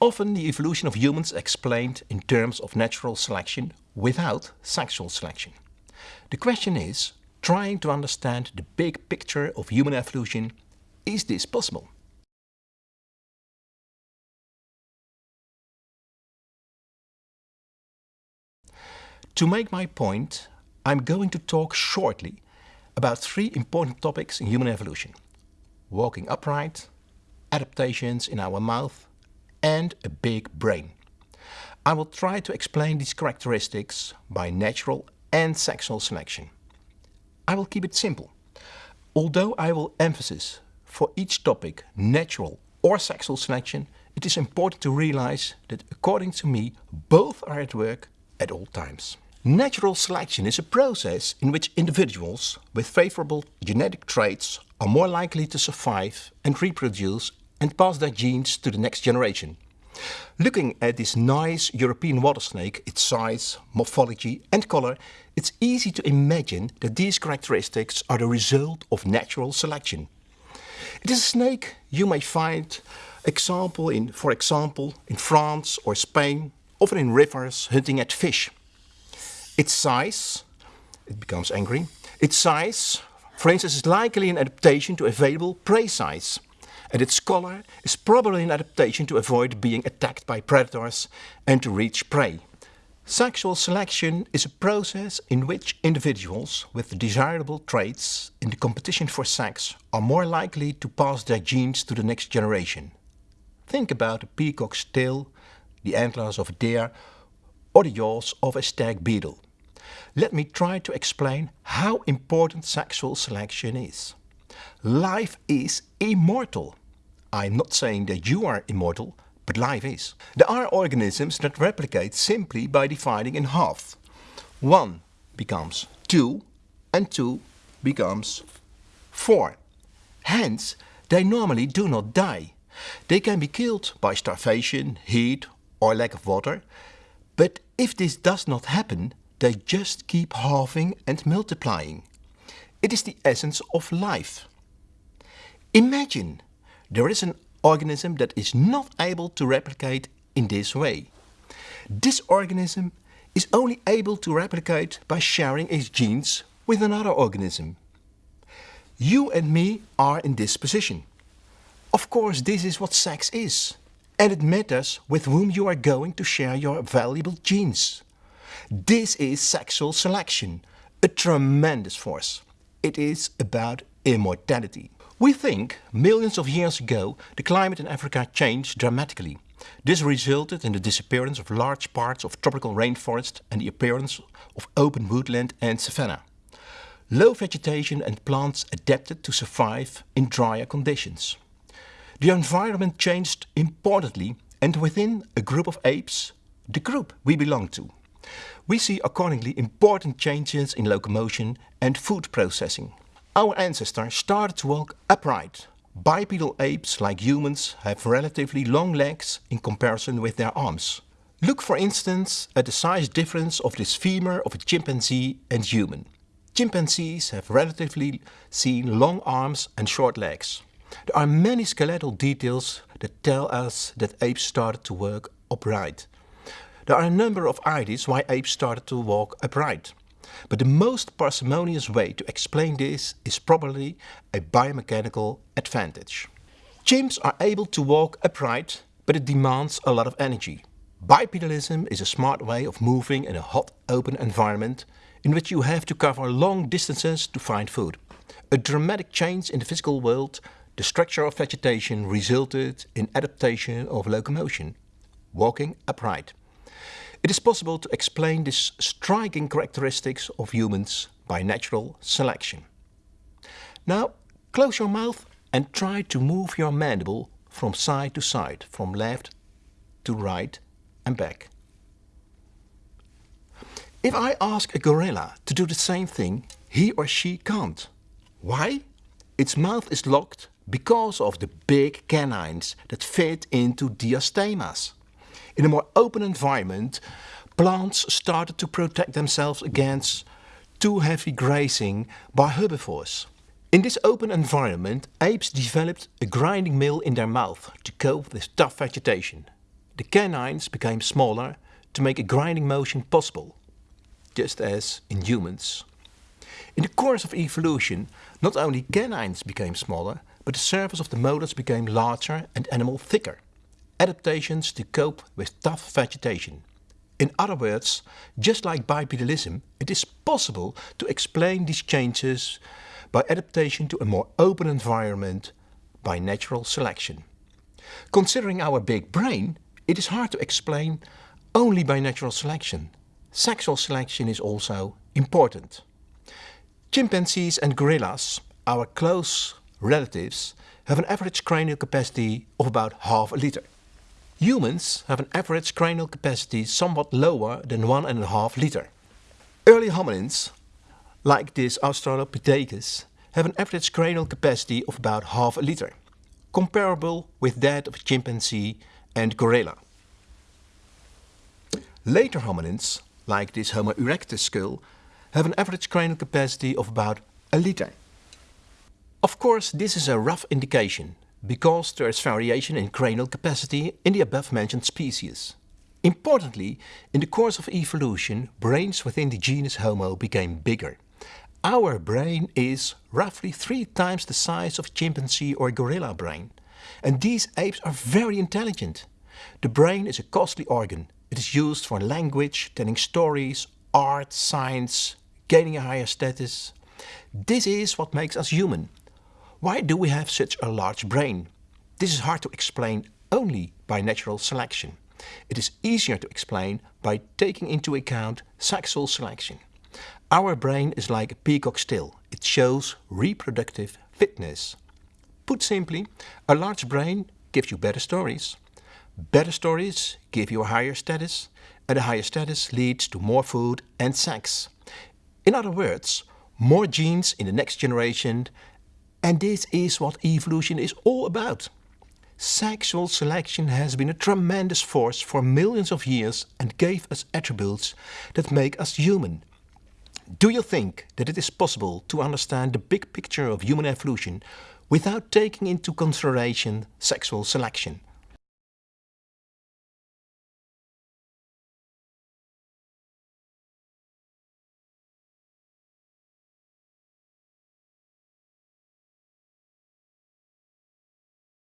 Often the evolution of humans explained in terms of natural selection without sexual selection. The question is, trying to understand the big picture of human evolution, is this possible? To make my point, I'm going to talk shortly about three important topics in human evolution. Walking upright, adaptations in our mouth and a big brain. I will try to explain these characteristics by natural and sexual selection. I will keep it simple. Although I will emphasize for each topic natural or sexual selection, it is important to realize that according to me, both are at work at all times. Natural selection is a process in which individuals with favorable genetic traits are more likely to survive and reproduce and pass their genes to the next generation. Looking at this nice European water snake, its size, morphology and color, it's easy to imagine that these characteristics are the result of natural selection. It is a snake you may find example in, for example, in France or Spain, often in rivers hunting at fish. Its size, it becomes angry, its size, for instance, is likely an adaptation to available prey size. And its color is probably an adaptation to avoid being attacked by predators and to reach prey. Sexual selection is a process in which individuals with desirable traits in the competition for sex are more likely to pass their genes to the next generation. Think about a peacock's tail, the antlers of a deer or the jaws of a stag beetle. Let me try to explain how important sexual selection is. Life is immortal. I'm not saying that you are immortal, but life is. There are organisms that replicate simply by dividing in half. One becomes two and two becomes four. Hence, they normally do not die. They can be killed by starvation, heat or lack of water. But if this does not happen, they just keep halving and multiplying. It is the essence of life. Imagine there is an organism that is not able to replicate in this way. This organism is only able to replicate by sharing its genes with another organism. You and me are in this position. Of course, this is what sex is. And it matters with whom you are going to share your valuable genes. This is sexual selection, a tremendous force. It is about immortality. We think millions of years ago the climate in Africa changed dramatically. This resulted in the disappearance of large parts of tropical rainforest and the appearance of open woodland and savanna. Low vegetation and plants adapted to survive in drier conditions. The environment changed importantly and within a group of apes, the group we belong to we see accordingly important changes in locomotion and food processing. Our ancestors started to walk upright. Bipedal apes, like humans, have relatively long legs in comparison with their arms. Look for instance at the size difference of this femur of a chimpanzee and human. Chimpanzees have relatively seen long arms and short legs. There are many skeletal details that tell us that apes started to walk upright. There are a number of ideas why apes started to walk upright. But the most parsimonious way to explain this is probably a biomechanical advantage. Chimps are able to walk upright, but it demands a lot of energy. Bipedalism is a smart way of moving in a hot, open environment in which you have to cover long distances to find food. A dramatic change in the physical world, the structure of vegetation resulted in adaptation of locomotion, walking upright. It is possible to explain these striking characteristics of humans by natural selection. Now close your mouth and try to move your mandible from side to side, from left to right and back. If I ask a gorilla to do the same thing, he or she can't. Why? Its mouth is locked because of the big canines that fit into diastemas. In a more open environment, plants started to protect themselves against too heavy grazing by herbivores. In this open environment, apes developed a grinding mill in their mouth to cope with tough vegetation. the canines became smaller to make a grinding motion possible, just as in humans. In the course of evolution, not only canines became smaller, but the surface of the molars became larger and enamel thicker. Adaptations to cope with tough vegetation. In other words, just like bipedalism, it is possible to explain these changes by adaptation to a more open environment by natural selection. Considering our big brain, it is hard to explain only by natural selection. Sexual selection is also important. Chimpanzees and gorillas, our close relatives, have an average cranial capacity of about half a liter. Humans have an average cranial capacity somewhat lower than one and a half liter. Early hominins, like this Australopithecus, have an average cranial capacity of about half a liter, comparable with that of chimpanzee and gorilla. Later hominins, like this Homo erectus skull, have an average cranial capacity of about a liter. Of course, this is a rough indication, because there is variation in cranial capacity in the above mentioned species. Importantly, in the course of evolution, brains within the genus Homo became bigger. Our brain is roughly three times the size of chimpanzee or gorilla brain. And these apes are very intelligent. The brain is a costly organ. It is used for language, telling stories, art, science, gaining a higher status. This is what makes us human. Why do we have such a large brain? This is hard to explain only by natural selection. It is easier to explain by taking into account sexual selection. Our brain is like a peacock's tail. It shows reproductive fitness. Put simply, a large brain gives you better stories. Better stories give you a higher status, and a higher status leads to more food and sex. In other words, more genes in the next generation, and this is what evolution is all about. Sexual selection has been a tremendous force for millions of years and gave us attributes that make us human. Do you think that it is possible to understand the big picture of human evolution without taking into consideration sexual selection?